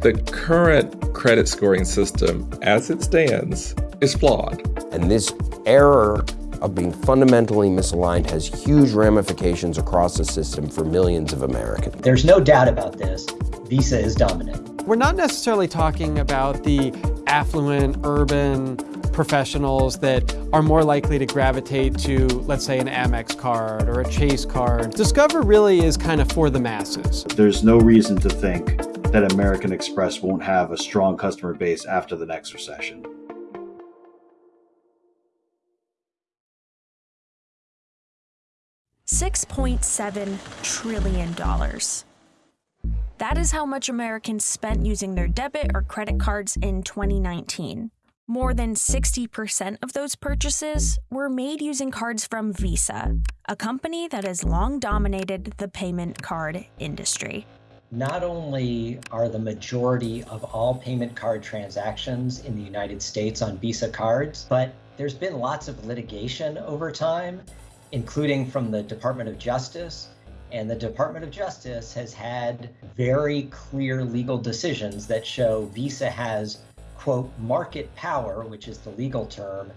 The current credit scoring system, as it stands, is flawed. And this error of being fundamentally misaligned has huge ramifications across the system for millions of Americans. There's no doubt about this. Visa is dominant. We're not necessarily talking about the affluent, urban professionals that are more likely to gravitate to, let's say, an Amex card or a Chase card. Discover really is kind of for the masses. There's no reason to think that American Express won't have a strong customer base after the next recession. $6.7 trillion. That is how much Americans spent using their debit or credit cards in 2019. More than 60% of those purchases were made using cards from Visa, a company that has long dominated the payment card industry. Not only are the majority of all payment card transactions in the United States on Visa cards, but there's been lots of litigation over time including from the Department of Justice. And the Department of Justice has had very clear legal decisions that show Visa has, quote, market power, which is the legal term,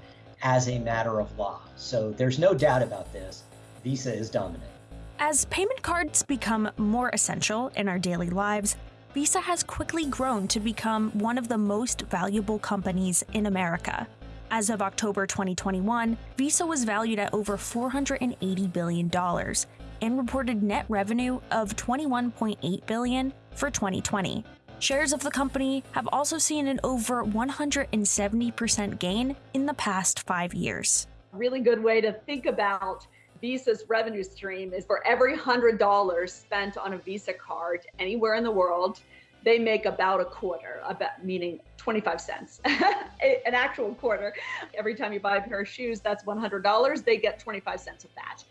as a matter of law. So there's no doubt about this. Visa is dominant. As payment cards become more essential in our daily lives, Visa has quickly grown to become one of the most valuable companies in America. As of October 2021, Visa was valued at over $480 billion and reported net revenue of $21.8 billion for 2020. Shares of the company have also seen an over 170% gain in the past five years. Really good way to think about Visa's revenue stream is for every $100 spent on a Visa card anywhere in the world, they make about a quarter, about meaning 25 cents, an actual quarter. Every time you buy a pair of shoes, that's $100. They get 25 cents of that.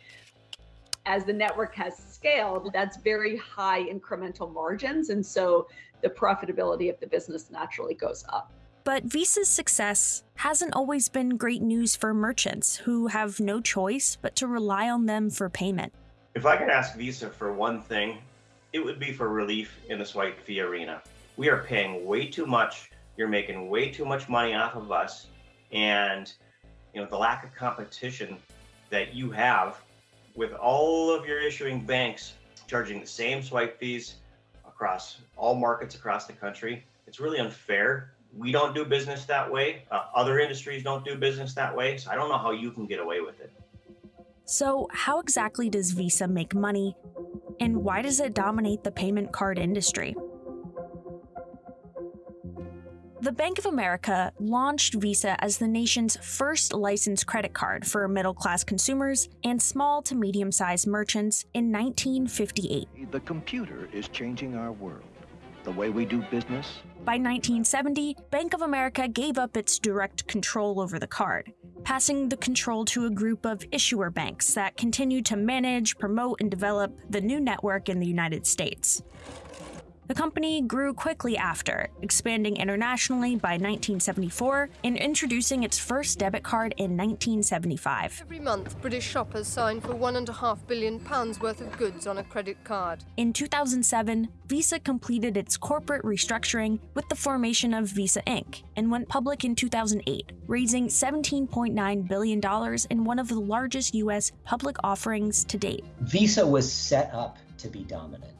As the network has scaled, that's very high incremental margins. And so the profitability of the business naturally goes up. But Visa's success hasn't always been great news for merchants who have no choice but to rely on them for payment. If I could ask Visa for one thing, it would be for relief in the swipe fee arena. We are paying way too much. You're making way too much money off of us. And you know, the lack of competition that you have with all of your issuing banks charging the same swipe fees across all markets across the country, it's really unfair. We don't do business that way. Uh, other industries don't do business that way. So I don't know how you can get away with it. So, how exactly does Visa make money and why does it dominate the payment card industry? The Bank of America launched Visa as the nation's first licensed credit card for middle class consumers and small to medium sized merchants in 1958. The computer is changing our world, the way we do business. By 1970, Bank of America gave up its direct control over the card, passing the control to a group of issuer banks that continued to manage, promote, and develop the new network in the United States. The company grew quickly after, expanding internationally by 1974 and introducing its first debit card in 1975. Every month, British shoppers sign for £1.5 billion worth of goods on a credit card. In 2007, Visa completed its corporate restructuring with the formation of Visa Inc. and went public in 2008, raising $17.9 billion in one of the largest U.S. public offerings to date. Visa was set up to be dominant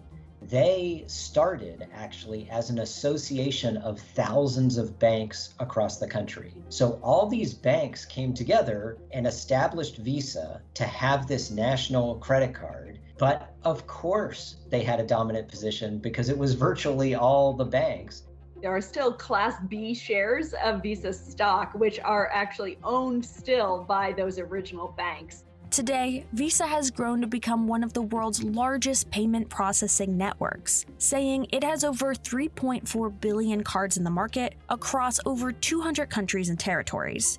they started actually as an association of thousands of banks across the country. So all these banks came together and established Visa to have this national credit card. But of course, they had a dominant position because it was virtually all the banks. There are still Class B shares of Visa stock, which are actually owned still by those original banks. Today, Visa has grown to become one of the world's largest payment processing networks, saying it has over 3.4 billion cards in the market across over 200 countries and territories.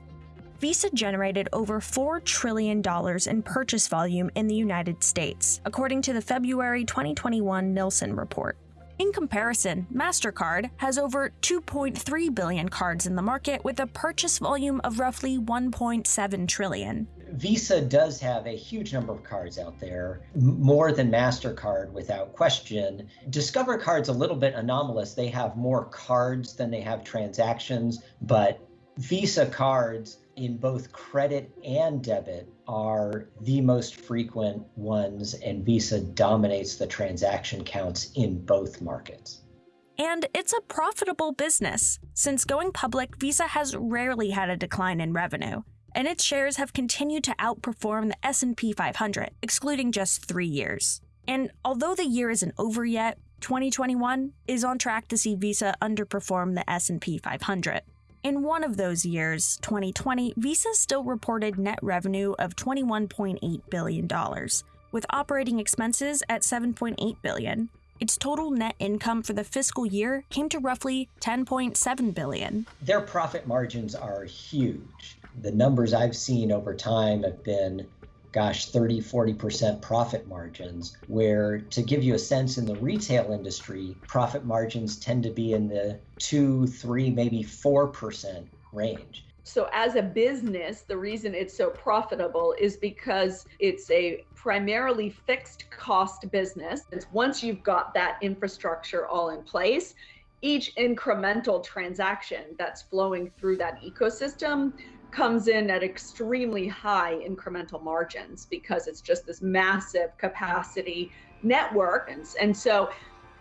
Visa generated over $4 trillion in purchase volume in the United States, according to the February 2021 Nilson report. In comparison, MasterCard has over 2.3 billion cards in the market with a purchase volume of roughly 1.7 trillion. Visa does have a huge number of cards out there, more than MasterCard without question. Discover Card's a little bit anomalous. They have more cards than they have transactions, but Visa cards in both credit and debit are the most frequent ones, and Visa dominates the transaction counts in both markets. And it's a profitable business. Since going public, Visa has rarely had a decline in revenue, and its shares have continued to outperform the S&P 500, excluding just 3 years. And although the year isn't over yet, 2021 is on track to see Visa underperform the S&P 500. In one of those years, 2020, Visa still reported net revenue of $21.8 billion, with operating expenses at $7.8 billion, its total net income for the fiscal year came to roughly 10.7 billion. Their profit margins are huge. The numbers I've seen over time have been gosh 30 40% profit margins where to give you a sense in the retail industry profit margins tend to be in the 2 3 maybe 4% range so, as a business, the reason it's so profitable is because it's a primarily fixed cost business. It's once you've got that infrastructure all in place, each incremental transaction that's flowing through that ecosystem comes in at extremely high incremental margins because it's just this massive capacity network. And, and so,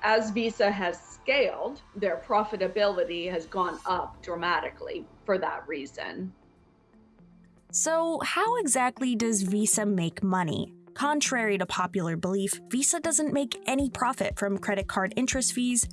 as Visa has scaled, their profitability has gone up dramatically for that reason. So, how exactly does Visa make money? Contrary to popular belief, Visa doesn't make any profit from credit card interest fees.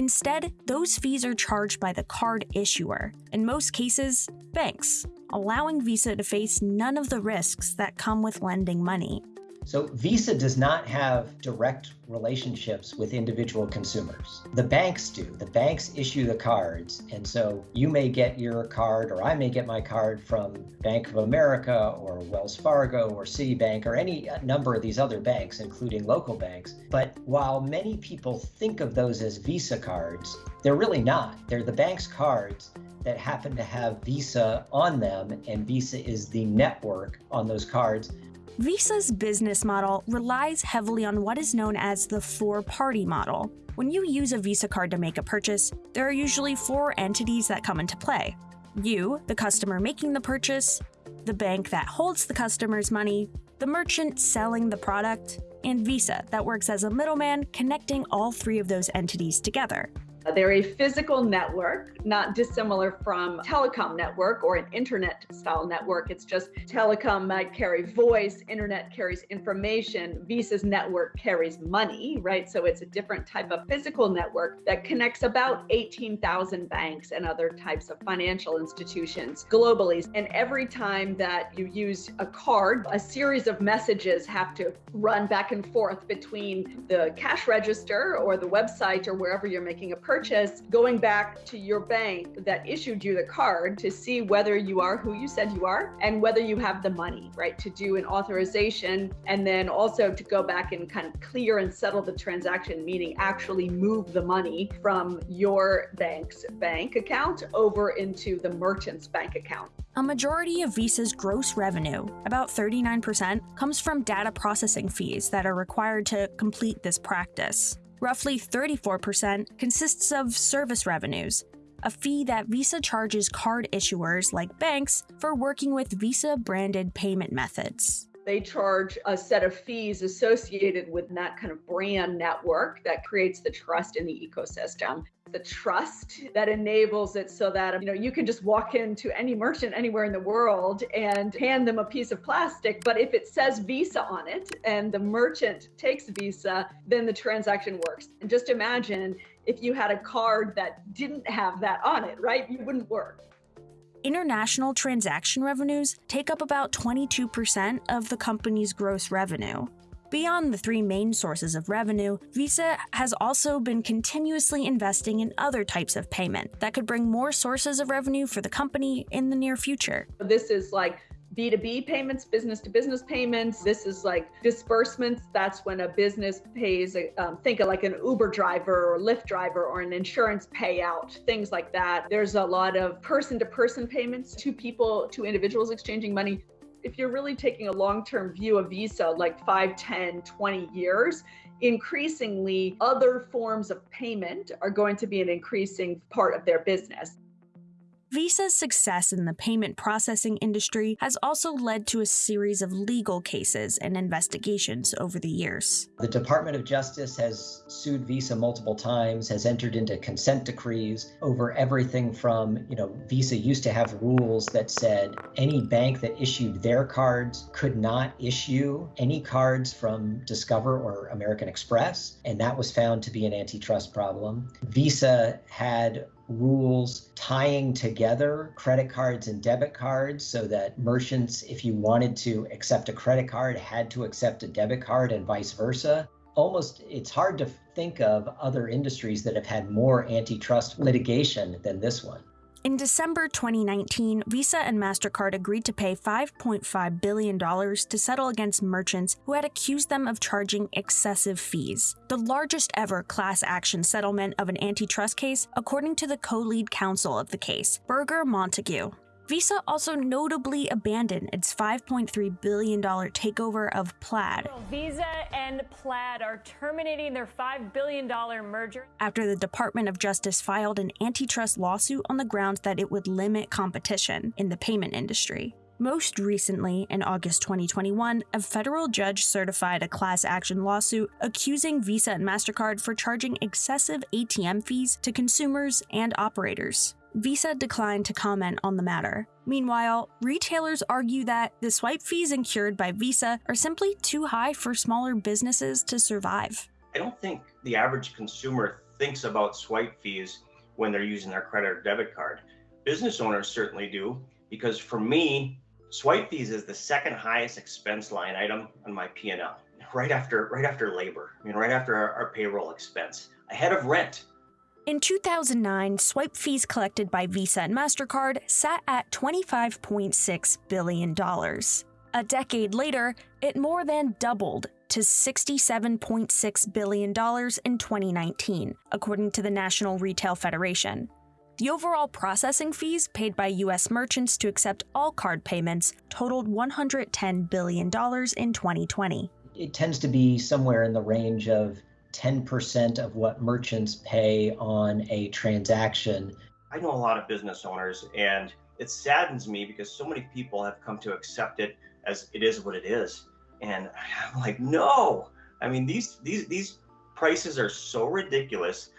Instead, those fees are charged by the card issuer, in most cases, banks, allowing Visa to face none of the risks that come with lending money. So Visa does not have direct relationships with individual consumers. The banks do. The banks issue the cards. And so you may get your card, or I may get my card from Bank of America or Wells Fargo or Citibank or any number of these other banks, including local banks. But while many people think of those as Visa cards, they're really not. They're the bank's cards that happen to have Visa on them, and Visa is the network on those cards Visa's business model relies heavily on what is known as the four party model. When you use a Visa card to make a purchase, there are usually four entities that come into play you, the customer making the purchase, the bank that holds the customer's money, the merchant selling the product, and Visa that works as a middleman connecting all three of those entities together. Uh, they're a physical network, not dissimilar from telecom network or an internet style network. It's just telecom might carry voice, internet carries information, Visa's network carries money, right? So it's a different type of physical network that connects about 18,000 banks and other types of financial institutions globally. And every time that you use a card, a series of messages have to run back and forth between the cash register or the website or wherever you're making a purchase purchase, going back to your bank that issued you the card to see whether you are who you said you are and whether you have the money, right, to do an authorization and then also to go back and kind of clear and settle the transaction, meaning actually move the money from your bank's bank account over into the merchant's bank account. A majority of Visa's gross revenue, about 39%, comes from data processing fees that are required to complete this practice. Roughly 34% consists of service revenues, a fee that Visa charges card issuers like banks for working with Visa branded payment methods. They charge a set of fees associated with that kind of brand network that creates the trust in the ecosystem. The trust that enables it so that you know you can just walk into any merchant anywhere in the world and hand them a piece of plastic. But if it says Visa on it and the merchant takes Visa, then the transaction works. And just imagine if you had a card that didn't have that on it, right? You wouldn't work. International transaction revenues take up about 22% of the company's gross revenue. Beyond the three main sources of revenue, Visa has also been continuously investing in other types of payment that could bring more sources of revenue for the company in the near future. This is like B2B payments, business to business payments. This is like disbursements. That's when a business pays, um, think of like an Uber driver or Lyft driver or an insurance payout, things like that. There's a lot of person to person payments, two people, two individuals exchanging money. If you're really taking a long term view of Visa, like 5, 10, 20 years, increasingly other forms of payment are going to be an increasing part of their business. Visa's success in the payment processing industry has also led to a series of legal cases and investigations over the years. The Department of Justice has sued Visa multiple times, has entered into consent decrees over everything from, you know, Visa used to have rules that said any bank that issued their cards could not issue any cards from Discover or American Express, and that was found to be an antitrust problem. Visa had rules tying together credit cards and debit cards so that merchants, if you wanted to accept a credit card, had to accept a debit card and vice versa. Almost, it's hard to think of other industries that have had more antitrust litigation than this one. In December 2019, Visa and MasterCard agreed to pay $5.5 billion to settle against merchants who had accused them of charging excessive fees, the largest ever class action settlement of an antitrust case, according to the co lead counsel of the case, Berger Montague. Visa also notably abandoned its $5.3 billion takeover of Plaid. Visa and Plaid are terminating their $5 billion merger. After the Department of Justice filed an antitrust lawsuit on the grounds that it would limit competition in the payment industry. Most recently, in August 2021, a federal judge certified a class action lawsuit accusing Visa and MasterCard for charging excessive ATM fees to consumers and operators. Visa declined to comment on the matter. Meanwhile, retailers argue that the swipe fees incurred by Visa are simply too high for smaller businesses to survive. I don't think the average consumer thinks about swipe fees when they're using their credit or debit card. Business owners certainly do, because for me, swipe fees is the second highest expense line item on my P&L, right after right after labor. I mean, right after our, our payroll expense, ahead of rent. In 2009, swipe fees collected by Visa and MasterCard sat at $25.6 billion. A decade later, it more than doubled to $67.6 billion in 2019, according to the National Retail Federation. The overall processing fees paid by U.S. merchants to accept all card payments totaled $110 billion in 2020. It tends to be somewhere in the range of 10% of what merchants pay on a transaction. I know a lot of business owners, and it saddens me because so many people have come to accept it as it is what it is. And I'm like, no. I mean, these these these prices are so ridiculous.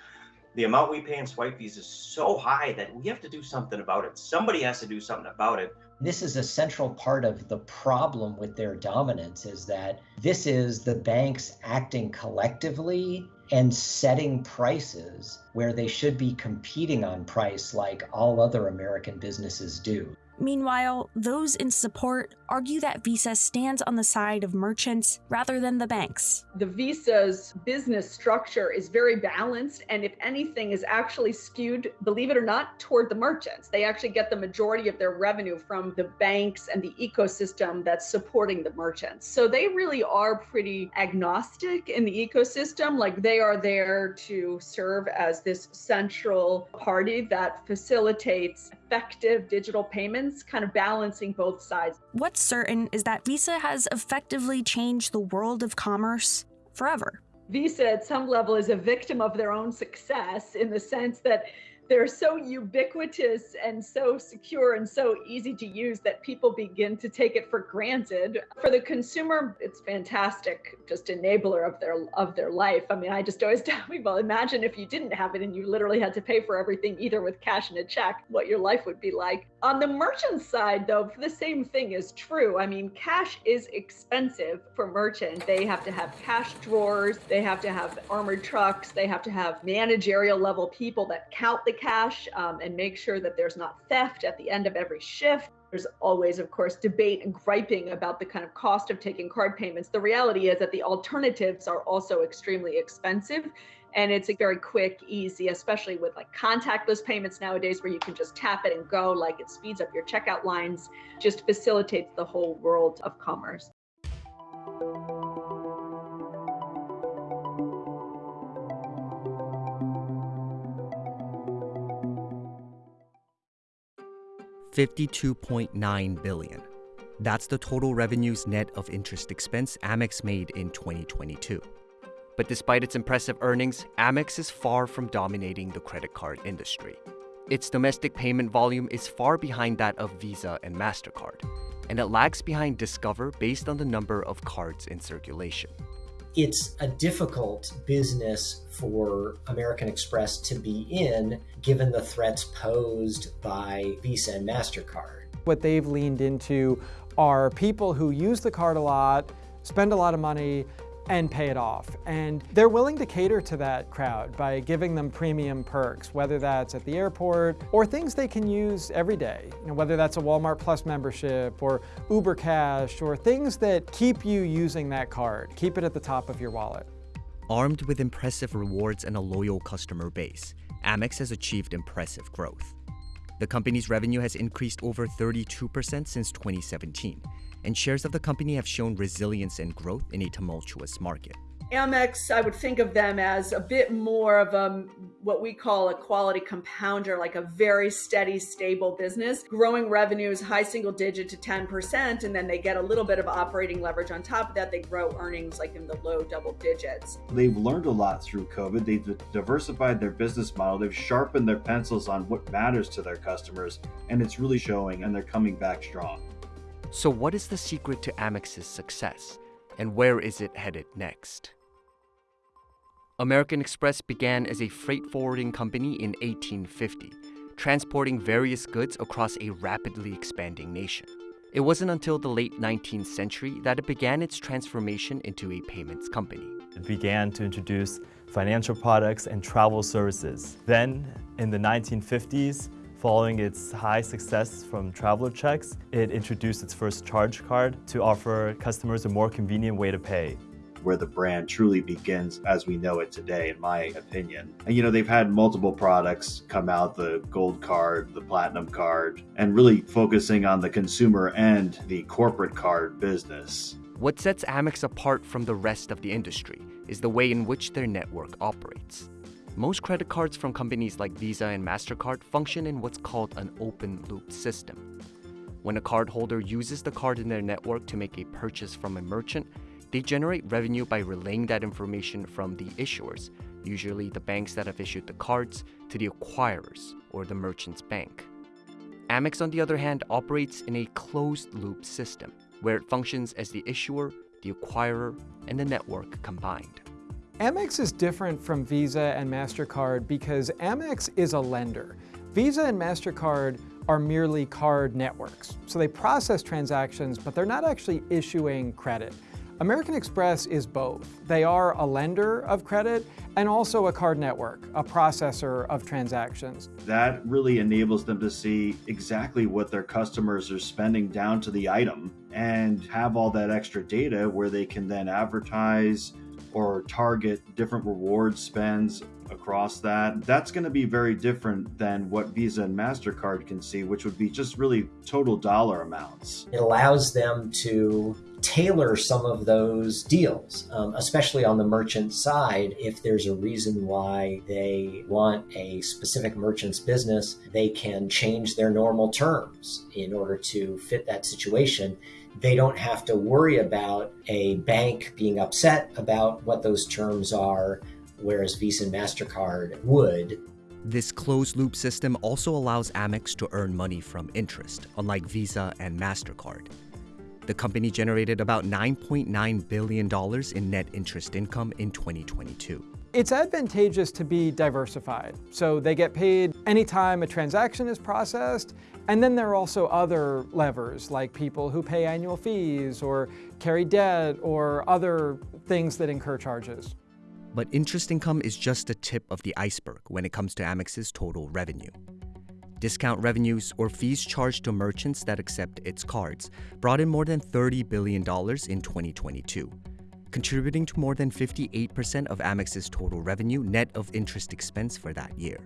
The amount we pay in swipe fees is so high that we have to do something about it. Somebody has to do something about it. This is a central part of the problem with their dominance is that this is the banks acting collectively and setting prices where they should be competing on price like all other American businesses do. Meanwhile, those in support argue that Visa stands on the side of merchants rather than the banks. The Visa's business structure is very balanced, and if anything, is actually skewed, believe it or not, toward the merchants. They actually get the majority of their revenue from the banks and the ecosystem that's supporting the merchants. So they really are pretty agnostic in the ecosystem. Like they are there to serve as this central party that facilitates effective digital payments, kind of balancing both sides. What's certain is that Visa has effectively changed the world of commerce forever. Visa, at some level, is a victim of their own success in the sense that they're so ubiquitous and so secure and so easy to use that people begin to take it for granted. For the consumer, it's fantastic, just enabler of their of their life. I mean, I just always tell people, imagine if you didn't have it and you literally had to pay for everything either with cash and a check, what your life would be like. On the merchant side, though, the same thing is true. I mean, cash is expensive for merchant. They have to have cash drawers, they have to have armored trucks, they have to have managerial level people that count the cash um, and make sure that there's not theft at the end of every shift. There's always, of course, debate and griping about the kind of cost of taking card payments. The reality is that the alternatives are also extremely expensive. And it's a very quick, easy, especially with like contactless payments nowadays where you can just tap it and go, like it speeds up your checkout lines, just facilitates the whole world of commerce. Fifty-two point nine billion. That's the total revenues net of interest expense Amex made in 2022. But despite its impressive earnings, Amex is far from dominating the credit card industry. Its domestic payment volume is far behind that of Visa and MasterCard, and it lags behind Discover based on the number of cards in circulation. It's a difficult business for American Express to be in given the threats posed by Visa and MasterCard. What they've leaned into are people who use the card a lot, spend a lot of money, and pay it off. And they're willing to cater to that crowd by giving them premium perks, whether that's at the airport or things they can use every day. You know, whether that's a Walmart Plus membership or Uber Cash or things that keep you using that card, keep it at the top of your wallet. Armed with impressive rewards and a loyal customer base, Amex has achieved impressive growth. The company's revenue has increased over 32% since 2017 and shares of the company have shown resilience and growth in a tumultuous market. Amex, I would think of them as a bit more of a what we call a quality compounder, like a very steady, stable business, growing revenues high single digit to 10%, and then they get a little bit of operating leverage on top of that. They grow earnings like in the low double digits. They've learned a lot through COVID. They've diversified their business model. They've sharpened their pencils on what matters to their customers, and it's really showing, and they're coming back strong. So, what is the secret to Amex's success, and where is it headed next? American Express began as a freight forwarding company in 1850, transporting various goods across a rapidly expanding nation. It wasn't until the late 19th century that it began its transformation into a payments company. It began to introduce financial products and travel services. Then, in the 1950s, Following its high success from traveler checks, it introduced its first charge card to offer customers a more convenient way to pay where the brand truly begins as we know it today, in my opinion. And you know, they've had multiple products come out the gold card, the platinum card, and really focusing on the consumer and the corporate card business. What sets Amex apart from the rest of the industry is the way in which their network operates. Most credit cards from companies like Visa and MasterCard function in what's called an open loop system. When a cardholder uses the card in their network to make a purchase from a merchant, they generate revenue by relaying that information from the issuers, usually the banks that have issued the cards, to the acquirers or the merchant's bank. Amex, on the other hand, operates in a closed loop system where it functions as the issuer, the acquirer, and the network combined. Amex is different from Visa and MasterCard because Amex is a lender. Visa and MasterCard are merely card networks. So they process transactions, but they're not actually issuing credit. American Express is both. They are a lender of credit and also a card network, a processor of transactions. That really enables them to see exactly what their customers are spending down to the item and have all that extra data where they can then advertise, or target different reward spends across that. That's going to be very different than what Visa and MasterCard can see, which would be just really total dollar amounts. It allows them to tailor some of those deals, um, especially on the merchant side. If there's a reason why they want a specific merchant's business, they can change their normal terms in order to fit that situation they don't have to worry about a bank being upset about what those terms are, whereas Visa and MasterCard would. This closed loop system also allows Amex to earn money from interest, unlike Visa and MasterCard. The company generated about $9.9 billion in net interest income in 2022. It's advantageous to be diversified. So they get paid anytime a transaction is processed, and then there are also other levers, like people who pay annual fees or carry debt or other things that incur charges. But interest income is just the tip of the iceberg when it comes to Amex's total revenue. Discount revenues or fees charged to merchants that accept its cards brought in more than $30 billion in 2022 contributing to more than 58% of Amex's total revenue net of interest expense for that year.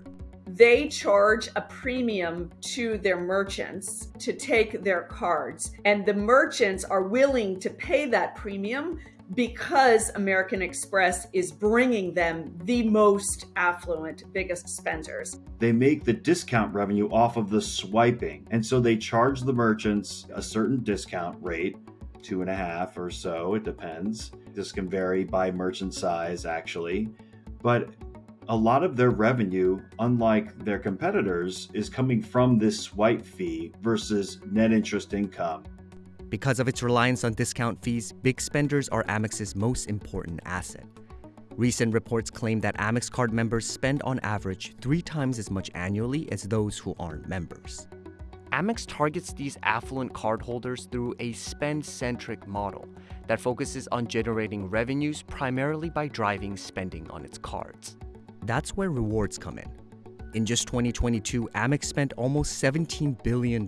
They charge a premium to their merchants to take their cards, and the merchants are willing to pay that premium because American Express is bringing them the most affluent, biggest spenders. They make the discount revenue off of the swiping. And so they charge the merchants a certain discount rate, two and a half or so, it depends. This can vary by merchant size, actually. But a lot of their revenue, unlike their competitors, is coming from this swipe fee versus net interest income. Because of its reliance on discount fees, big spenders are Amex's most important asset. Recent reports claim that Amex card members spend on average three times as much annually as those who aren't members. Amex targets these affluent cardholders through a spend centric model that focuses on generating revenues primarily by driving spending on its cards. That's where rewards come in. In just 2022, Amex spent almost $17 billion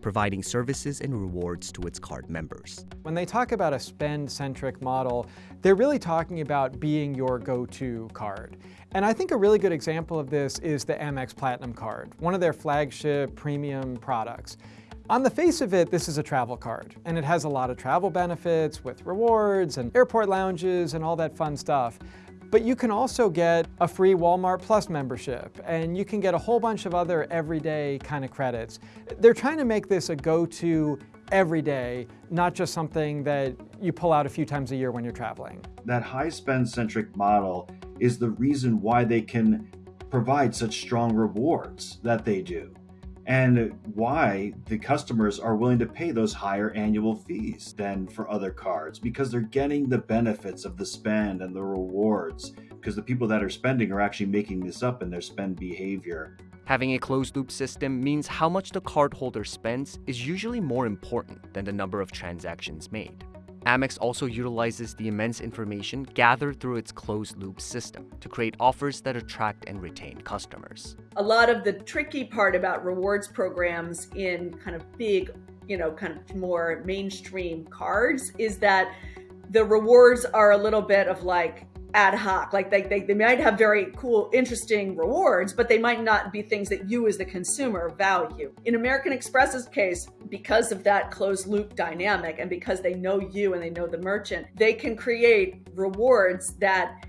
providing services and rewards to its card members. When they talk about a spend-centric model, they're really talking about being your go-to card. And I think a really good example of this is the Amex Platinum card, one of their flagship premium products. On the face of it, this is a travel card, and it has a lot of travel benefits with rewards and airport lounges and all that fun stuff. But you can also get a free Walmart Plus membership, and you can get a whole bunch of other everyday kind of credits. They're trying to make this a go-to every day, not just something that you pull out a few times a year when you're traveling. That high spend centric model is the reason why they can provide such strong rewards that they do and why the customers are willing to pay those higher annual fees than for other cards because they're getting the benefits of the spend and the rewards because the people that are spending are actually making this up in their spend behavior. Having a closed loop system means how much the cardholder spends is usually more important than the number of transactions made. Amex also utilizes the immense information gathered through its closed loop system to create offers that attract and retain customers. A lot of the tricky part about rewards programs in kind of big, you know, kind of more mainstream cards is that the rewards are a little bit of like ad hoc. Like they, they, they might have very cool, interesting rewards, but they might not be things that you as the consumer value. In American Express's case, because of that closed loop dynamic and because they know you and they know the merchant, they can create rewards that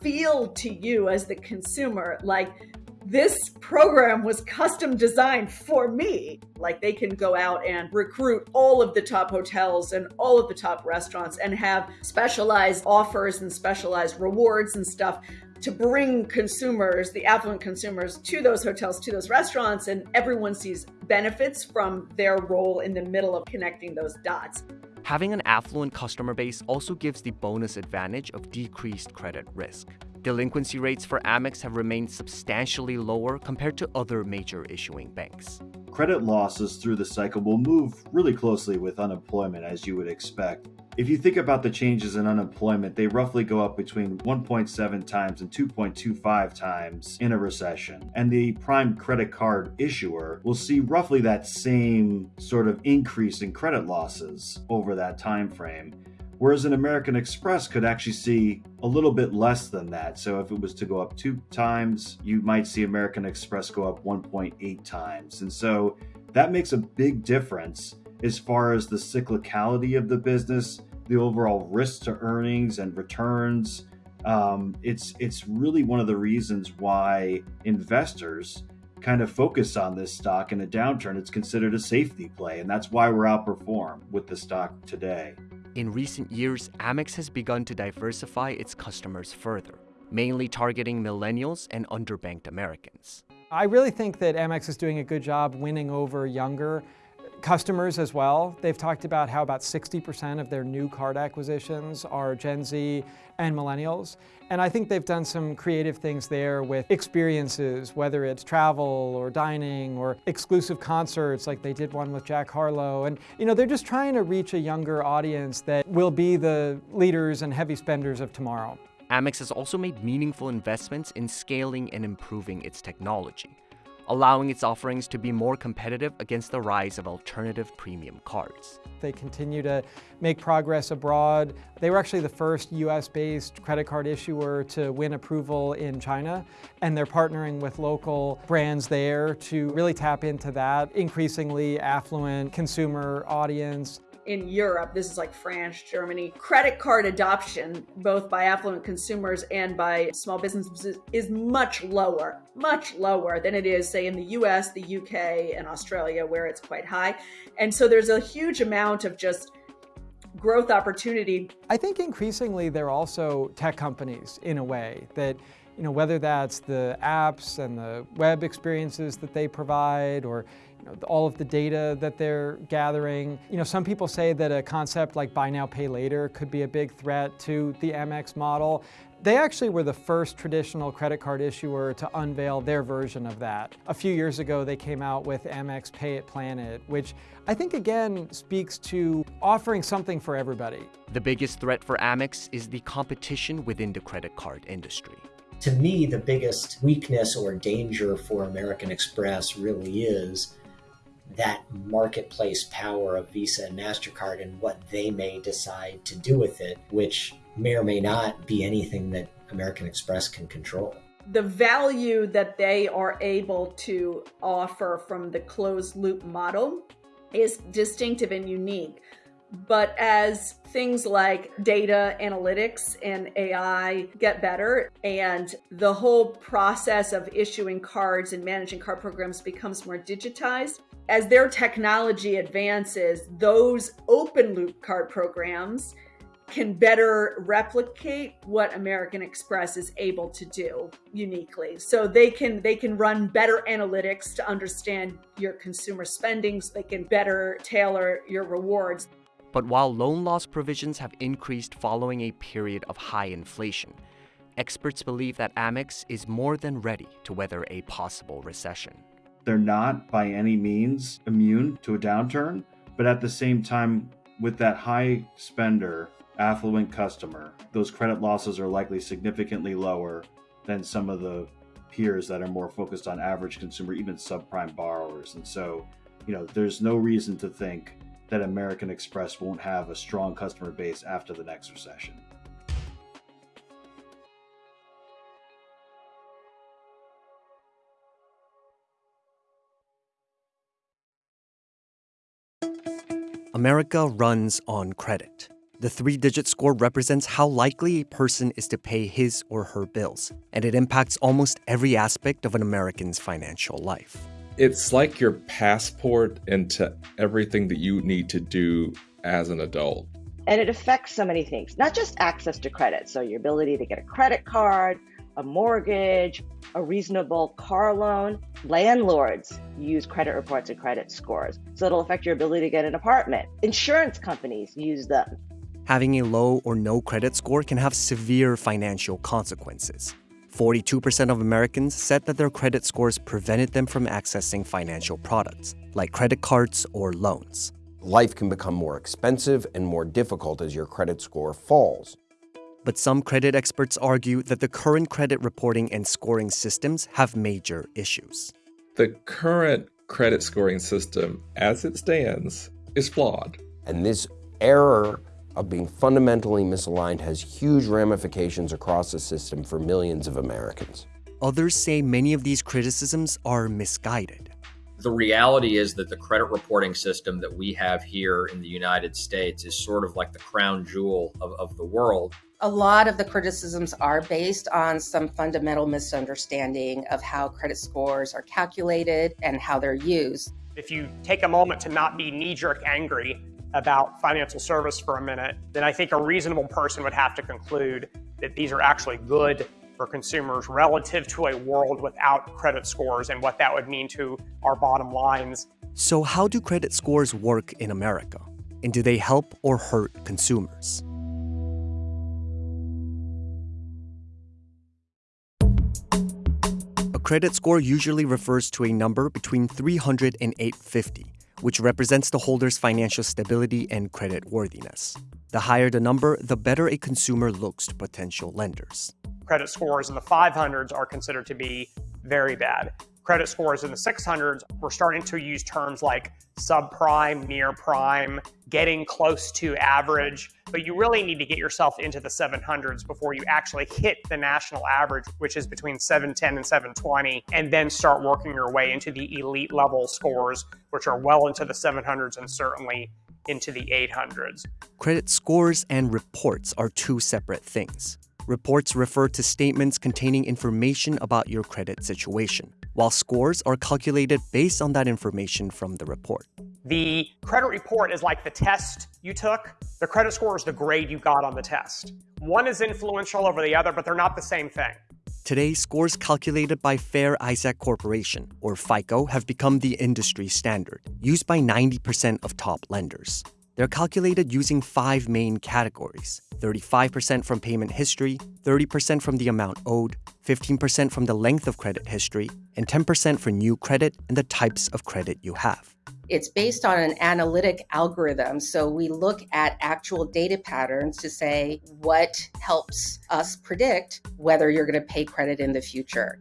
feel to you as the consumer like this program was custom designed for me. Like they can go out and recruit all of the top hotels and all of the top restaurants and have specialized offers and specialized rewards and stuff to bring consumers, the affluent consumers, to those hotels, to those restaurants, and everyone sees benefits from their role in the middle of connecting those dots. Having an affluent customer base also gives the bonus advantage of decreased credit risk. Delinquency rates for Amex have remained substantially lower compared to other major issuing banks. Credit losses through the cycle will move really closely with unemployment, as you would expect. If you think about the changes in unemployment, they roughly go up between 1.7 times and 2.25 times in a recession. And the prime credit card issuer will see roughly that same sort of increase in credit losses over that time frame whereas an American Express could actually see a little bit less than that. So if it was to go up two times, you might see American Express go up 1.8 times. And so that makes a big difference as far as the cyclicality of the business, the overall risk to earnings and returns. Um, it's it's really one of the reasons why investors kind of focus on this stock in a downturn. It's considered a safety play, and that's why we're outperformed with the stock today. In recent years, Amex has begun to diversify its customers further, mainly targeting millennials and underbanked Americans. I really think that Amex is doing a good job winning over younger customers as well. They've talked about how about 60% of their new card acquisitions are Gen Z and millennials. And I think they've done some creative things there with experiences, whether it's travel or dining or exclusive concerts like they did one with Jack Harlow. And you know, they're just trying to reach a younger audience that will be the leaders and heavy spenders of tomorrow. Amex has also made meaningful investments in scaling and improving its technology allowing its offerings to be more competitive against the rise of alternative premium cards. They continue to make progress abroad. They were actually the first US-based credit card issuer to win approval in China, and they're partnering with local brands there to really tap into that increasingly affluent consumer audience. In Europe, this is like France, Germany, credit card adoption, both by affluent consumers and by small businesses, is much lower, much lower than it is, say, in the US, the UK, and Australia, where it's quite high. And so there's a huge amount of just growth opportunity. I think increasingly they're also tech companies in a way that you know, whether that's the apps and the web experiences that they provide or you know, all of the data that they're gathering. You know, some people say that a concept like buy now, pay later could be a big threat to the Amex model. They actually were the first traditional credit card issuer to unveil their version of that. A few years ago, they came out with Amex Pay It Plan It, which I think again speaks to offering something for everybody. The biggest threat for Amex is the competition within the credit card industry to me, the biggest weakness or danger for American Express really is that marketplace power of Visa and MasterCard and what they may decide to do with it, which may or may not be anything that American Express can control. The value that they are able to offer from the closed loop model is distinctive and unique. But as things like data analytics and AI get better, and the whole process of issuing cards and managing card programs becomes more digitized, as their technology advances, those open loop card programs can better replicate what American Express is able to do uniquely. So they can they can run better analytics to understand your consumer spending so they can better tailor your rewards. But while loan loss provisions have increased following a period of high inflation, experts believe that Amex is more than ready to weather a possible recession. They're not by any means immune to a downturn, but at the same time, with that high spender, affluent customer, those credit losses are likely significantly lower than some of the peers that are more focused on average consumer, even subprime borrowers. And so, you know, there's no reason to think that American Express won't have a strong customer base after the next recession. America runs on credit. The three digit score represents how likely a person is to pay his or her bills, and it impacts almost every aspect of an American's financial life it's like your passport into everything that you need to do as an adult. And it affects so many things, not just access to credit. So, your ability to get a credit card, a mortgage, a reasonable car loan. Landlords use credit reports and credit scores. So, it'll affect your ability to get an apartment. Insurance companies use them. Having a low or no credit score can have severe financial consequences. 42% of Americans said that their credit scores prevented them from accessing financial products, like credit cards or loans. Life can become more expensive and more difficult as your credit score falls. But some credit experts argue that the current credit reporting and scoring systems have major issues. The current credit scoring system, as it stands, is flawed. And this error of being fundamentally misaligned has huge ramifications across the system for millions of Americans. Others say many of these criticisms are misguided. The reality is that the credit reporting system that we have here in the United States is sort of like the crown jewel of, of the world. A lot of the criticisms are based on some fundamental misunderstanding of how credit scores are calculated and how they're used. If you take a moment to not be knee jerk angry about financial service for a minute, then I think a reasonable person would have to conclude that these are actually good for consumers relative to a world without credit scores and what that would mean to our bottom lines. So, how do credit scores work in America? And do they help or hurt consumers? Credit score usually refers to a number between 300 and 850 which represents the holder's financial stability and credit worthiness. The higher the number, the better a consumer looks to potential lenders. Credit scores in the 500s are considered to be very bad credit scores in the 600s, we're starting to use terms like subprime, near prime, getting close to average. But you really need to get yourself into the 700s before you actually hit the national average, which is between 710 and 720, and then start working your way into the elite level scores, which are well into the 700s and certainly into the 800s. Credit scores and reports are two separate things. Reports refer to statements containing information about your credit situation, while scores are calculated based on that information from the report. The credit report is like the test you took. The credit score is the grade you got on the test. One is influential over the other, but they're not the same thing. Today, scores calculated by Fair Isaac Corporation, or FICO, have become the industry standard, used by 90% of top lenders. They're calculated using five main categories 35% from payment history, 30% from the amount owed, 15% from the length of credit history, and 10% for new credit and the types of credit you have. It's based on an analytic algorithm. So we look at actual data patterns to say what helps us predict whether you're going to pay credit in the future.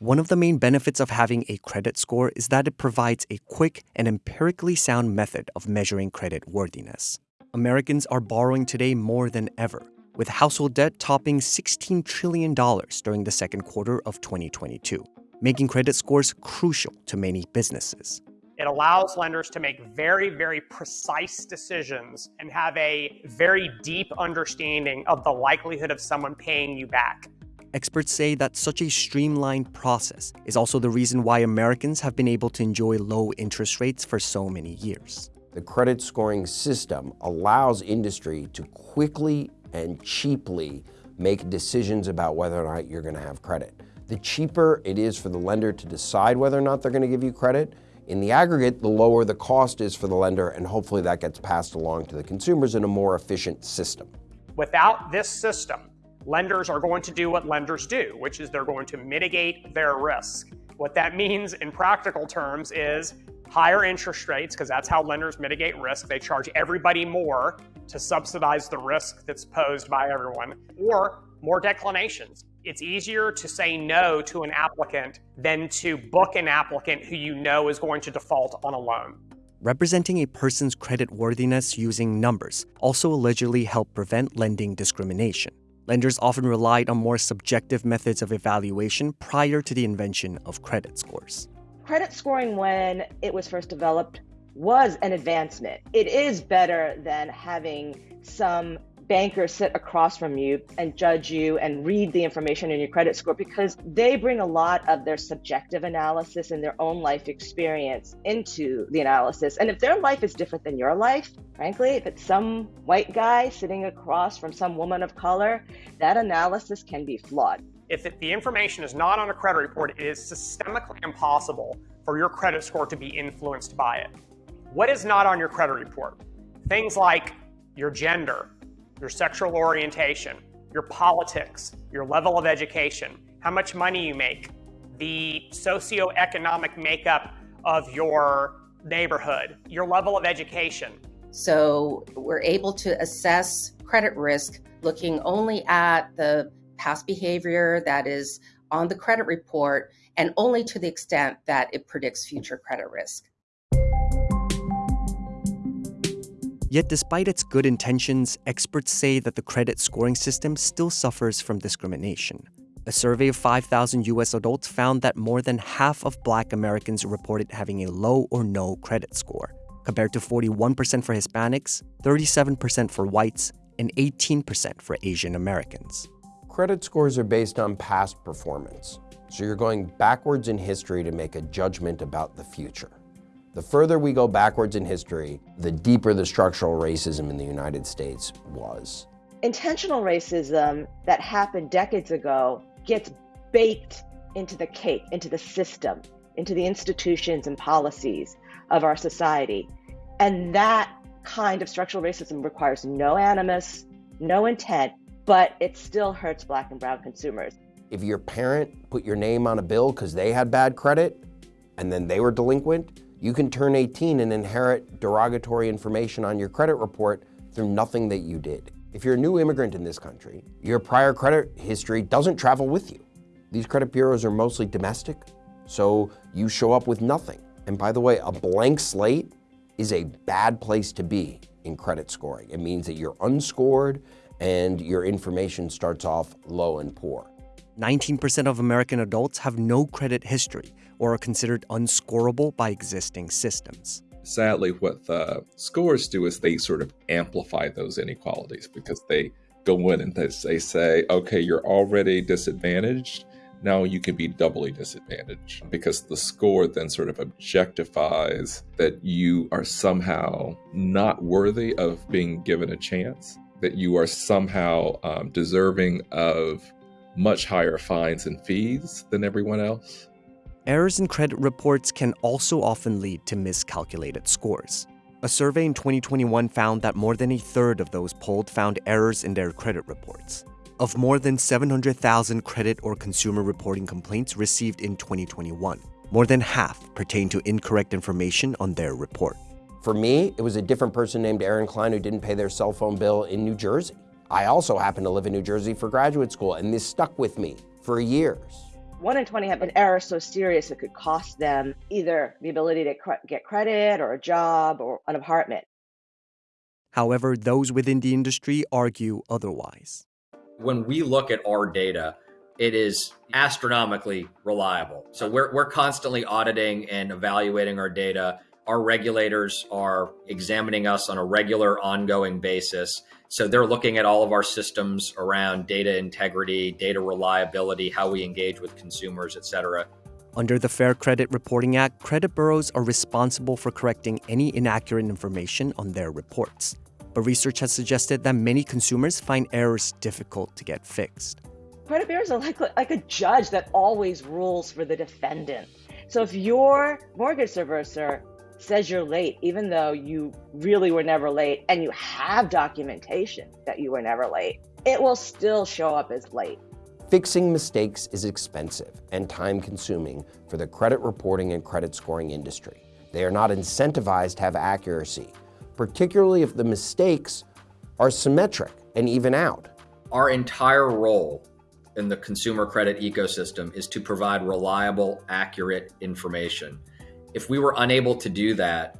One of the main benefits of having a credit score is that it provides a quick and empirically sound method of measuring credit worthiness. Americans are borrowing today more than ever, with household debt topping $16 trillion during the second quarter of 2022, making credit scores crucial to many businesses. It allows lenders to make very, very precise decisions and have a very deep understanding of the likelihood of someone paying you back. Experts say that such a streamlined process is also the reason why Americans have been able to enjoy low interest rates for so many years. The credit scoring system allows industry to quickly and cheaply make decisions about whether or not you're going to have credit. The cheaper it is for the lender to decide whether or not they're going to give you credit, in the aggregate, the lower the cost is for the lender, and hopefully that gets passed along to the consumers in a more efficient system. Without this system, lenders are going to do what lenders do, which is they're going to mitigate their risk. What that means in practical terms is higher interest rates, because that's how lenders mitigate risk. They charge everybody more to subsidize the risk that's posed by everyone, or more declinations. It's easier to say no to an applicant than to book an applicant who you know is going to default on a loan. Representing a person's credit worthiness using numbers also allegedly helped prevent lending discrimination. Lenders often relied on more subjective methods of evaluation prior to the invention of credit scores. Credit scoring, when it was first developed, was an advancement. It is better than having some banker sit across from you and judge you and read the information in your credit score because they bring a lot of their subjective analysis and their own life experience into the analysis. And if their life is different than your life, frankly, if it's some white guy sitting across from some woman of color, that analysis can be flawed. If the information is not on a credit report, it is systemically impossible for your credit score to be influenced by it. What is not on your credit report? Things like your gender, your sexual orientation, your politics, your level of education, how much money you make, the socioeconomic makeup of your neighborhood, your level of education. So we're able to assess credit risk looking only at the past behavior that is on the credit report and only to the extent that it predicts future credit risk. Yet, despite its good intentions, experts say that the credit scoring system still suffers from discrimination. A survey of 5,000 US adults found that more than half of black Americans reported having a low or no credit score, compared to 41% for Hispanics, 37% for whites, and 18% for Asian Americans. Credit scores are based on past performance, so you're going backwards in history to make a judgment about the future. The further we go backwards in history, the deeper the structural racism in the United States was. Intentional racism that happened decades ago gets baked into the cake, into the system, into the institutions and policies of our society. And that kind of structural racism requires no animus, no intent, but it still hurts black and brown consumers. If your parent put your name on a bill because they had bad credit and then they were delinquent, you can turn 18 and inherit derogatory information on your credit report through nothing that you did. If you're a new immigrant in this country, your prior credit history doesn't travel with you. These credit bureaus are mostly domestic, so you show up with nothing. And by the way, a blank slate is a bad place to be in credit scoring. It means that you're unscored and your information starts off low and poor. 19% of American adults have no credit history, or are considered unscorable by existing systems. Sadly, what the scores do is they sort of amplify those inequalities because they go in and they say, okay, you're already disadvantaged. Now you can be doubly disadvantaged because the score then sort of objectifies that you are somehow not worthy of being given a chance, that you are somehow um, deserving of much higher fines and fees than everyone else. Errors in credit reports can also often lead to miscalculated scores. A survey in 2021 found that more than a third of those polled found errors in their credit reports. Of more than 700,000 credit or consumer reporting complaints received in 2021, more than half pertain to incorrect information on their report. For me, it was a different person named Aaron Klein who didn't pay their cell phone bill in New Jersey. I also happen to live in New Jersey for graduate school, and this stuck with me for years. One in 20 have an error so serious it could cost them either the ability to cre- get credit or a job or an apartment. However, those within the industry argue otherwise. When we look at our data, it is astronomically reliable. So we're, we're constantly auditing and evaluating our data. Our regulators are examining us on a regular, ongoing basis. So they're looking at all of our systems around data integrity, data reliability, how we engage with consumers, et cetera. Under the Fair Credit Reporting Act, credit bureaus are responsible for correcting any inaccurate information on their reports. But research has suggested that many consumers find errors difficult to get fixed. Credit bureaus are like, like a judge that always rules for the defendant. So if your mortgage servicer says you're late, even though you really were never late and you have documentation that you were never late, it will still show up as late. Fixing mistakes is expensive and time consuming for the credit reporting and credit scoring industry. They are not incentivized to have accuracy, particularly if the mistakes are symmetric and even out. Our entire role in the consumer credit ecosystem is to provide reliable, accurate information if we were unable to do that,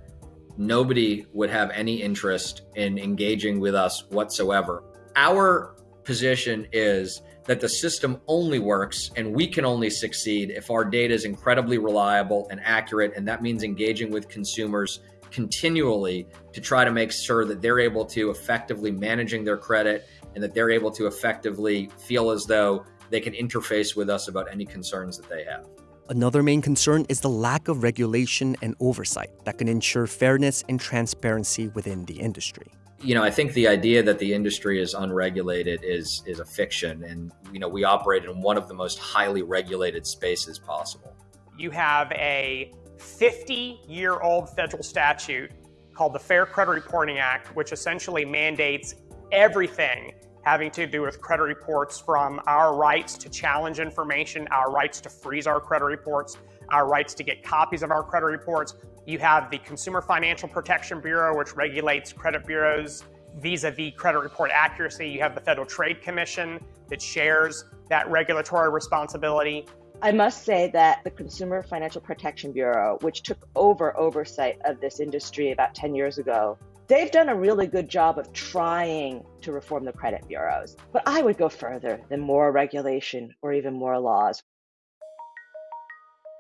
nobody would have any interest in engaging with us whatsoever. Our position is that the system only works and we can only succeed if our data is incredibly reliable and accurate. And that means engaging with consumers continually to try to make sure that they're able to effectively managing their credit and that they're able to effectively feel as though they can interface with us about any concerns that they have. Another main concern is the lack of regulation and oversight that can ensure fairness and transparency within the industry. You know, I think the idea that the industry is unregulated is is a fiction and you know, we operate in one of the most highly regulated spaces possible. You have a 50-year-old federal statute called the Fair Credit Reporting Act which essentially mandates everything having to do with credit reports from our rights to challenge information, our rights to freeze our credit reports, our rights to get copies of our credit reports. You have the Consumer Financial Protection Bureau, which regulates credit bureaus vis-a-vis credit report accuracy. You have the Federal Trade Commission that shares that regulatory responsibility. I must say that the Consumer Financial Protection Bureau, which took over oversight of this industry about 10 years ago, they've done a really good job of trying to reform the credit bureaus. But I would go further than more regulation or even more laws.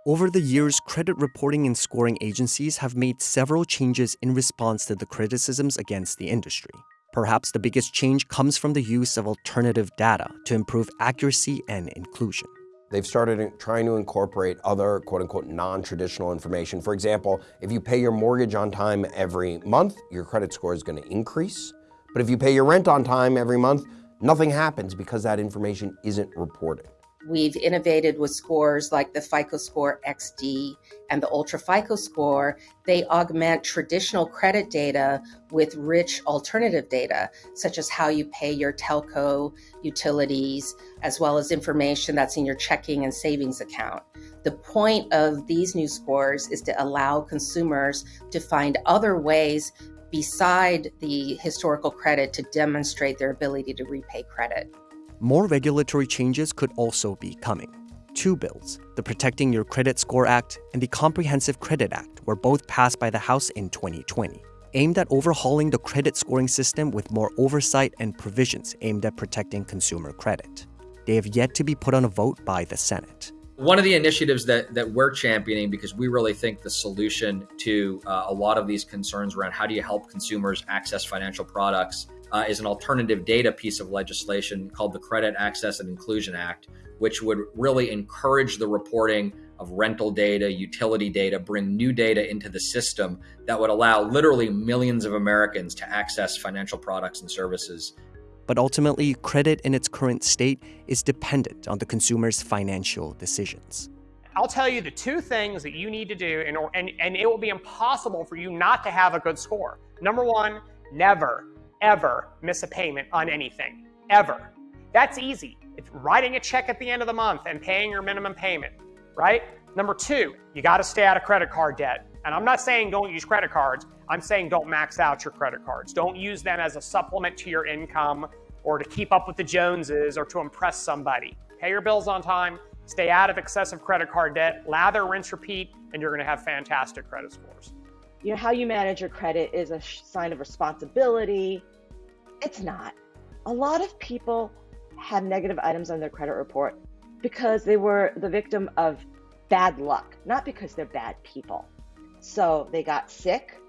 Over the years, credit reporting and scoring agencies have made several changes in response to the criticisms against the industry. Perhaps the biggest change comes from the use of alternative data to improve accuracy and inclusion. They've started trying to incorporate other quote unquote non-traditional information. For example, if you pay your mortgage on time every month, your credit score is gonna increase. But if you pay your rent on time every month, nothing happens because that information isn't reported. We've innovated with scores like the FICO Score XD and the Ultra FICO Score. They augment traditional credit data with rich alternative data, such as how you pay your telco utilities, as well as information that's in your checking and savings account. The point of these new scores is to allow consumers to find other ways beside the historical credit to demonstrate their ability to repay credit. More regulatory changes could also be coming. Two bills, the Protecting Your Credit Score Act and the Comprehensive Credit Act, were both passed by the House in 2020, aimed at overhauling the credit scoring system with more oversight and provisions aimed at protecting consumer credit. They have yet to be put on a vote by the Senate. One of the initiatives that, that we're championing, because we really think the solution to uh, a lot of these concerns around how do you help consumers access financial products uh, is an alternative data piece of legislation called the Credit Access and Inclusion Act, which would really encourage the reporting of rental data, utility data, bring new data into the system that would allow literally millions of Americans to access financial products and services. But ultimately, credit in its current state is dependent on the consumer's financial decisions. I'll tell you the two things that you need to do, in, and, and it will be impossible for you not to have a good score. Number one, never, ever miss a payment on anything. Ever. That's easy. It's writing a check at the end of the month and paying your minimum payment right? Number two, you got to stay out of credit card debt. And I'm not saying don't use credit cards. I'm saying don't max out your credit cards. Don't use them as a supplement to your income or to keep up with the Joneses or to impress somebody. Pay your bills on time, stay out of excessive credit card debt, lather, rinse, repeat, and you're going to have fantastic credit scores. You know, how you manage your credit is a sign of responsibility. It's not. A lot of people have negative items on their credit report because they were the victim of bad luck, not because they're bad people. So they got sick,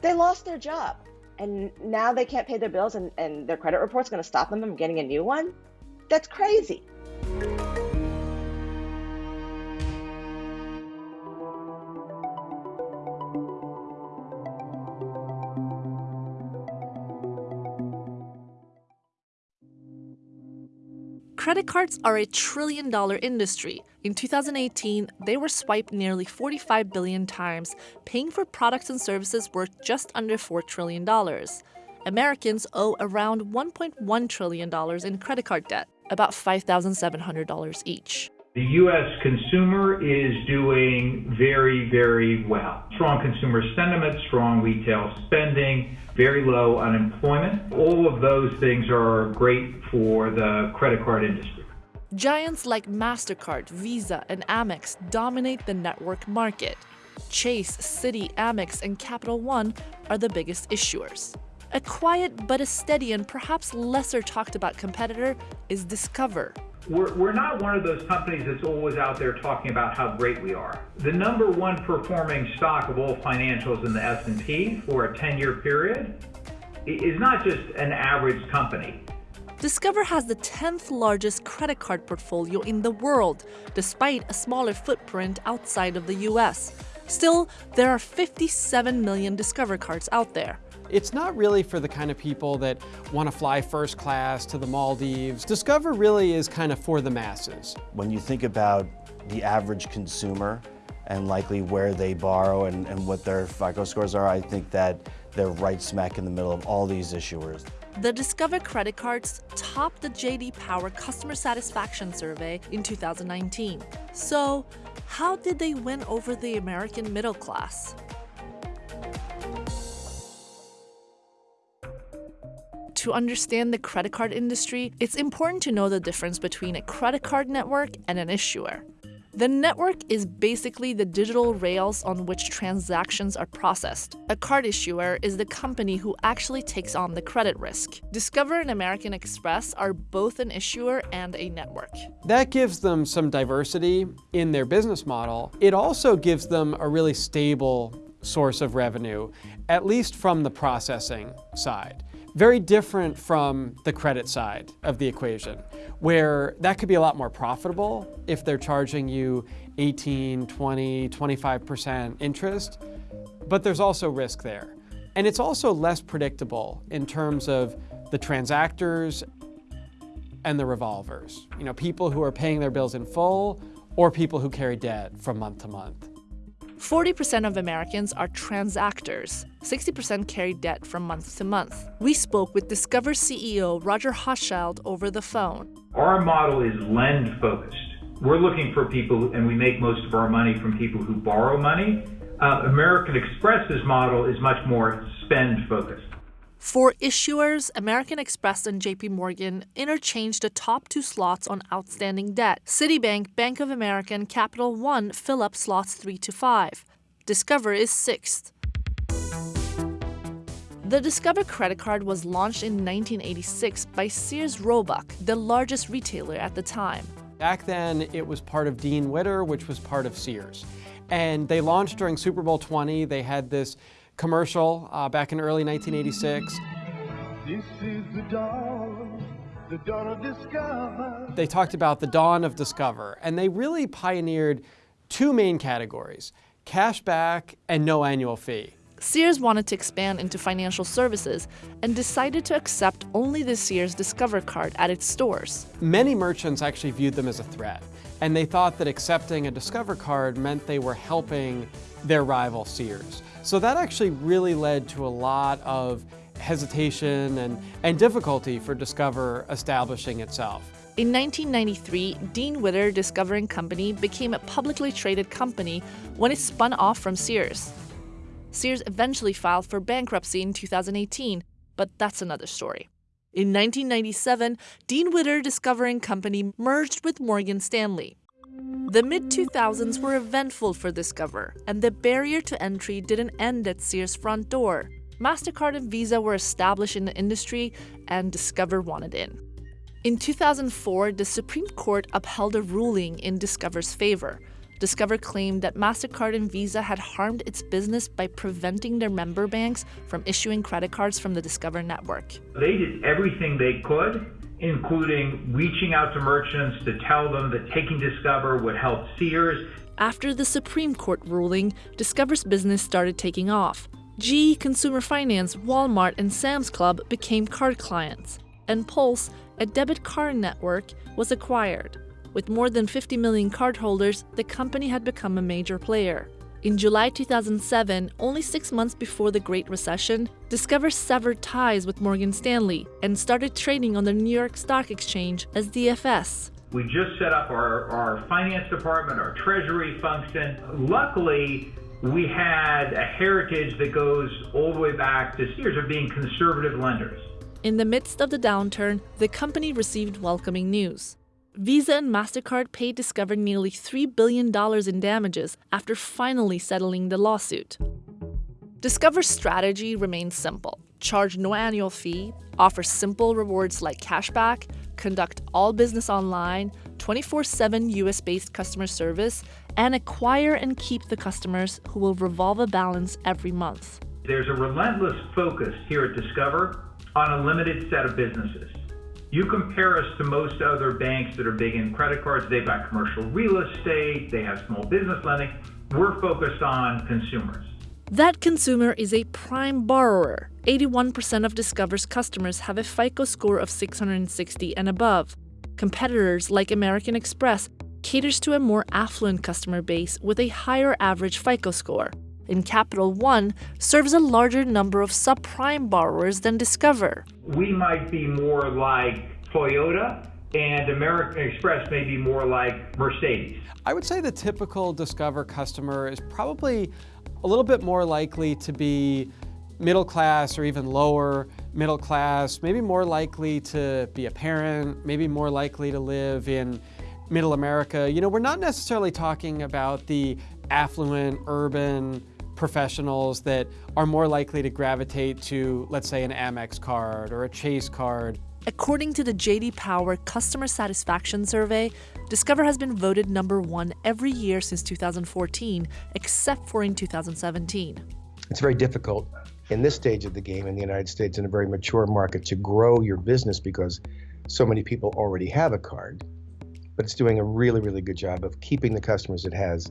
they lost their job, and now they can't pay their bills, and, and their credit report's going to stop them from getting a new one? That's crazy. Credit cards are a trillion dollar industry. In 2018, they were swiped nearly 45 billion times, paying for products and services worth just under $4 trillion. Americans owe around $1.1 trillion in credit card debt, about $5,700 each. The U.S. consumer is doing very, very well. Strong consumer sentiment, strong retail spending, very low unemployment. All of those things are great for the credit card industry. Giants like MasterCard, Visa, and Amex dominate the network market. Chase, Citi, Amex, and Capital One are the biggest issuers. A quiet but a steady and perhaps lesser talked about competitor is Discover, we're, we're not one of those companies that's always out there talking about how great we are. The number one performing stock of all financials in the S&P for a 10-year period is not just an average company. Discover has the 10th largest credit card portfolio in the world, despite a smaller footprint outside of the US. Still, there are 57 million Discover cards out there. It's not really for the kind of people that want to fly first class to the Maldives. Discover really is kind of for the masses. When you think about the average consumer and likely where they borrow and, and what their FICO scores are, I think that they're right smack in the middle of all these issuers. The Discover credit cards topped the JD Power Customer Satisfaction Survey in 2019. So, how did they win over the American middle class? To understand the credit card industry, it's important to know the difference between a credit card network and an issuer. The network is basically the digital rails on which transactions are processed. A card issuer is the company who actually takes on the credit risk. Discover and American Express are both an issuer and a network. That gives them some diversity in their business model. It also gives them a really stable source of revenue, at least from the processing side. Very different from the credit side of the equation, where that could be a lot more profitable if they're charging you 18, 20, 25% interest, but there's also risk there. And it's also less predictable in terms of the transactors and the revolvers. You know, people who are paying their bills in full or people who carry debt from month to month. 40% of Americans are transactors. 60% carry debt from month to month. We spoke with Discover CEO Roger Hochschild over the phone. Our model is lend focused. We're looking for people, and we make most of our money from people who borrow money. Uh, American Express's model is much more spend focused. For issuers, American Express and JP Morgan interchanged the top two slots on outstanding debt. Citibank, Bank of America, and Capital One fill up slots 3 to 5. Discover is sixth. The Discover credit card was launched in 1986 by Sears Roebuck, the largest retailer at the time. Back then, it was part of Dean Witter, which was part of Sears. And they launched during Super Bowl 20. They had this commercial uh, back in early 1986. This is the dawn, the dawn of Discover. They talked about the dawn of Discover, and they really pioneered two main categories cash back and no annual fee. Sears wanted to expand into financial services and decided to accept only the Sears Discover card at its stores. Many merchants actually viewed them as a threat, and they thought that accepting a Discover card meant they were helping their rival Sears. So that actually really led to a lot of hesitation and, and difficulty for Discover establishing itself. In 1993, Dean Witter Discover & Company became a publicly traded company when it spun off from Sears. Sears eventually filed for bankruptcy in 2018, but that's another story. In 1997, Dean Witter Discover & Company merged with Morgan Stanley. The mid 2000s were eventful for Discover, and the barrier to entry didn't end at Sears' front door. MasterCard and Visa were established in the industry, and Discover wanted in. In 2004, the Supreme Court upheld a ruling in Discover's favor. Discover claimed that MasterCard and Visa had harmed its business by preventing their member banks from issuing credit cards from the Discover network. They did everything they could, including reaching out to merchants to tell them that taking Discover would help Sears. After the Supreme Court ruling, Discover's business started taking off. GE Consumer Finance, Walmart, and Sam's Club became card clients, and Pulse, a debit card network, was acquired. With more than 50 million cardholders, the company had become a major player. In July 2007, only six months before the Great Recession, Discover severed ties with Morgan Stanley and started trading on the New York Stock Exchange as DFS. We just set up our, our finance department, our treasury function. Luckily, we had a heritage that goes all the way back to years of being conservative lenders. In the midst of the downturn, the company received welcoming news. Visa and MasterCard paid Discover nearly $3 billion in damages after finally settling the lawsuit. Discover's strategy remains simple charge no annual fee, offer simple rewards like cashback, conduct all business online, 24 7 US based customer service, and acquire and keep the customers who will revolve a balance every month. There's a relentless focus here at Discover on a limited set of businesses. You compare us to most other banks that are big in credit cards, they've got commercial real estate, they have small business lending. We're focused on consumers. That consumer is a prime borrower. 81% of Discover's customers have a FICO score of 660 and above. Competitors like American Express caters to a more affluent customer base with a higher average FICO score. And Capital One serves a larger number of subprime borrowers than Discover. We might be more like Toyota, and American Express may be more like Mercedes. I would say the typical Discover customer is probably a little bit more likely to be middle class or even lower middle class, maybe more likely to be a parent, maybe more likely to live in middle America. You know, we're not necessarily talking about the affluent, urban professionals that are more likely to gravitate to, let's say, an Amex card or a Chase card. According to the JD Power Customer Satisfaction Survey, Discover has been voted number one every year since 2014, except for in 2017. It's very difficult in this stage of the game in the United States, in a very mature market, to grow your business because so many people already have a card. But it's doing a really, really good job of keeping the customers it has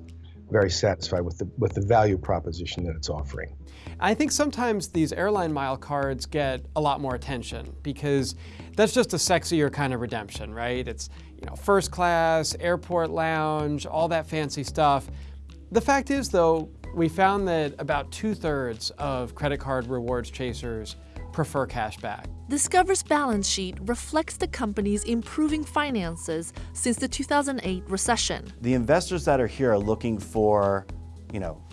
very satisfied with the with the value proposition that it's offering. I think sometimes these airline mile cards get a lot more attention because that's just a sexier kind of redemption, right? It's you know first class, airport lounge, all that fancy stuff. The fact is though, we found that about two-thirds of credit card rewards chasers prefer cashback. Discover's balance sheet reflects the company's improving finances since the 2008 recession. The investors that are here are looking for, you know,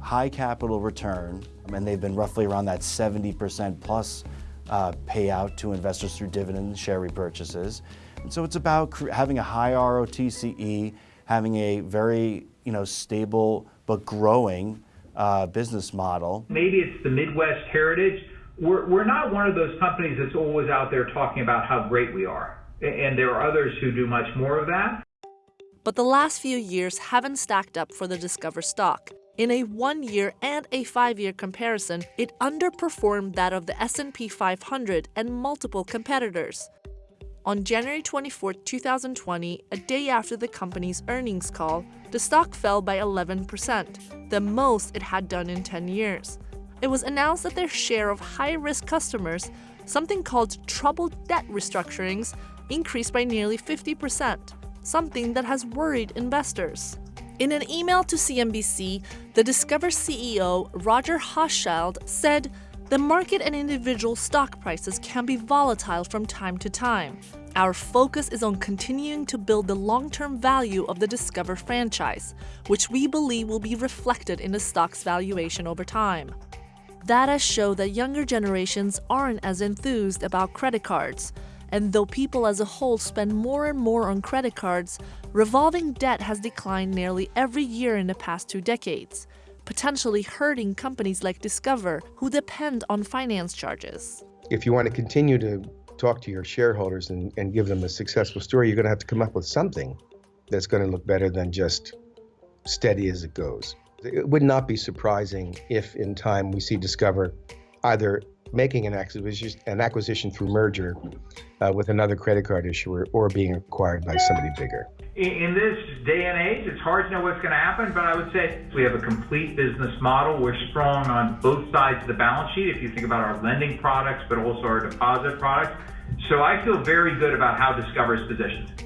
high capital return, and they've been roughly around that 70% plus uh, payout to investors through dividend and share repurchases. And so it's about having a high ROTCE, having a very, you know, stable but growing uh, business model. Maybe it's the Midwest heritage we're, not one of those companies that's always out there talking about how great we are. and there are others who do much more of that. But the last few years haven't stacked up for the Discover stock. In a 1-year and a 5-year comparison, it underperformed that of the S&P 500 and multiple competitors. On January 24, 2020, a day after the company's earnings call, the stock fell by 11%, the most it had done in 10 years. It was announced that their share of high-risk customers, something called troubled debt restructurings, increased by nearly 50%, something that has worried investors. In an email to CNBC, the Discover CEO, Roger Hochschild, said, the market and individual stock prices can be volatile from time to time. Our focus is on continuing to build the long-term value of the Discover franchise, which we believe will be reflected in the stock's valuation over time. Data show that younger generations aren't as enthused about credit cards, and though people as a whole spend more and more on credit cards, revolving debt has declined nearly every year in the past two decades, potentially hurting companies like Discover who depend on finance charges. If you want to continue to talk to your shareholders and, and give them a successful story, you're going to have to come up with something that's going to look better than just steady as it goes. It would not be surprising if in time we see Discover either making an acquisition, an acquisition through merger uh, with another credit card issuer or being acquired by somebody bigger. In this day and age, it's hard to know what's going to happen, but I would say we have a complete business model. We're strong on both sides of the balance sheet, if you think about our lending products, but also our deposit products. So I feel very good about how Discover is positioned.